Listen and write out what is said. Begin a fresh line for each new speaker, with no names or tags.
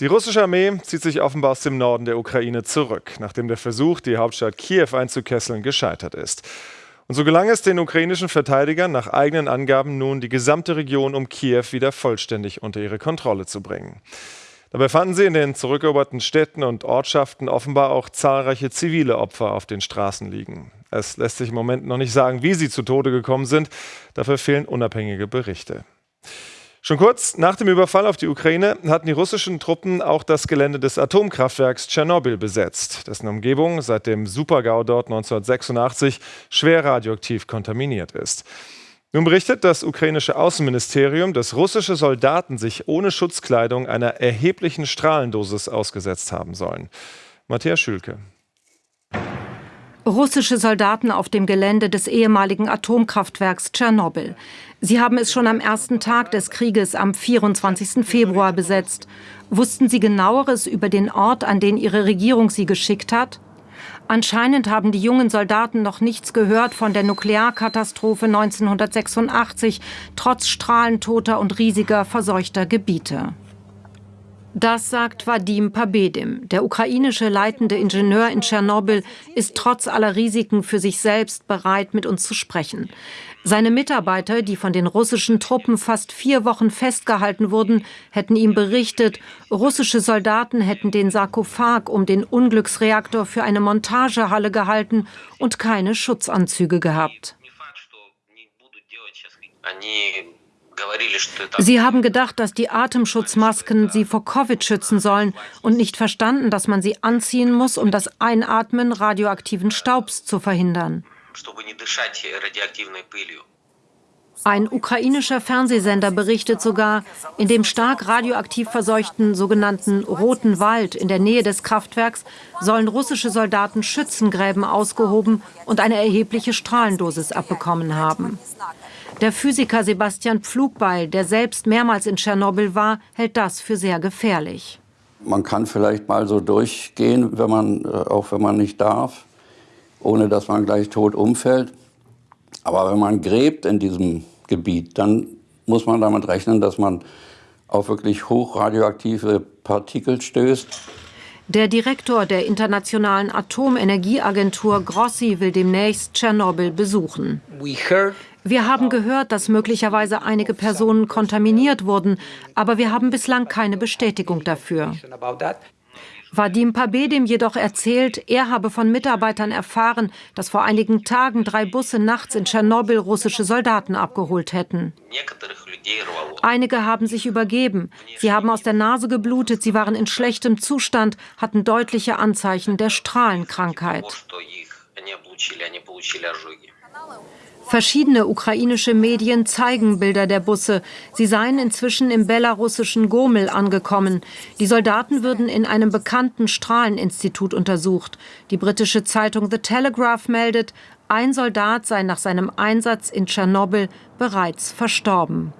Die russische Armee zieht sich offenbar aus dem Norden der Ukraine zurück, nachdem der Versuch, die Hauptstadt Kiew einzukesseln, gescheitert ist. Und so gelang es den ukrainischen Verteidigern nach eigenen Angaben nun, die gesamte Region um Kiew wieder vollständig unter ihre Kontrolle zu bringen. Dabei fanden sie in den zurückeroberten Städten und Ortschaften offenbar auch zahlreiche zivile Opfer auf den Straßen liegen. Es lässt sich im Moment noch nicht sagen, wie sie zu Tode gekommen sind. Dafür fehlen unabhängige Berichte. Schon kurz nach dem Überfall auf die Ukraine hatten die russischen Truppen auch das Gelände des Atomkraftwerks Tschernobyl besetzt, dessen Umgebung seit dem Supergau dort 1986 schwer radioaktiv kontaminiert ist. Nun berichtet das ukrainische Außenministerium, dass russische Soldaten sich ohne Schutzkleidung einer erheblichen Strahlendosis ausgesetzt haben sollen. Matthias Schülke.
Russische Soldaten auf dem Gelände des ehemaligen Atomkraftwerks Tschernobyl. Sie haben es schon am ersten Tag des Krieges am 24. Februar besetzt. Wussten Sie genaueres über den Ort, an den Ihre Regierung Sie geschickt hat? Anscheinend haben die jungen Soldaten noch nichts gehört von der Nuklearkatastrophe 1986, trotz strahlentoter und riesiger verseuchter Gebiete. Das sagt Vadim Pabedim. Der ukrainische leitende Ingenieur in Tschernobyl ist trotz aller Risiken für sich selbst bereit, mit uns zu sprechen. Seine Mitarbeiter, die von den russischen Truppen fast vier Wochen festgehalten wurden, hätten ihm berichtet, russische Soldaten hätten den Sarkophag um den Unglücksreaktor für eine Montagehalle gehalten und keine Schutzanzüge gehabt. Sie haben gedacht, dass die Atemschutzmasken sie vor Covid schützen sollen und nicht verstanden, dass man sie anziehen muss, um das Einatmen radioaktiven Staubs zu verhindern. Ein ukrainischer Fernsehsender berichtet sogar, in dem stark radioaktiv verseuchten sogenannten Roten Wald in der Nähe des Kraftwerks sollen russische Soldaten Schützengräben ausgehoben und eine erhebliche Strahlendosis abbekommen haben. Der Physiker Sebastian Pflugbeil, der selbst mehrmals in Tschernobyl war, hält das für sehr gefährlich.
Man kann vielleicht mal so durchgehen, wenn man, äh, auch wenn man nicht darf, ohne dass man gleich tot umfällt. Aber wenn man gräbt in diesem Gebiet, dann muss man damit rechnen, dass man auf wirklich hochradioaktive Partikel stößt.
Der Direktor der Internationalen Atomenergieagentur Grossi will demnächst Tschernobyl besuchen. Wir haben gehört, dass möglicherweise einige Personen kontaminiert wurden, aber wir haben bislang keine Bestätigung dafür. Vadim Pabedim jedoch erzählt, er habe von Mitarbeitern erfahren, dass vor einigen Tagen drei Busse nachts in Tschernobyl russische Soldaten abgeholt hätten. Einige haben sich übergeben. Sie haben aus der Nase geblutet, sie waren in schlechtem Zustand, hatten deutliche Anzeichen der Strahlenkrankheit. Verschiedene ukrainische Medien zeigen Bilder der Busse. Sie seien inzwischen im belarussischen Gomel angekommen. Die Soldaten würden in einem bekannten Strahleninstitut untersucht. Die britische Zeitung The Telegraph meldet, ein Soldat sei nach seinem Einsatz in Tschernobyl bereits verstorben.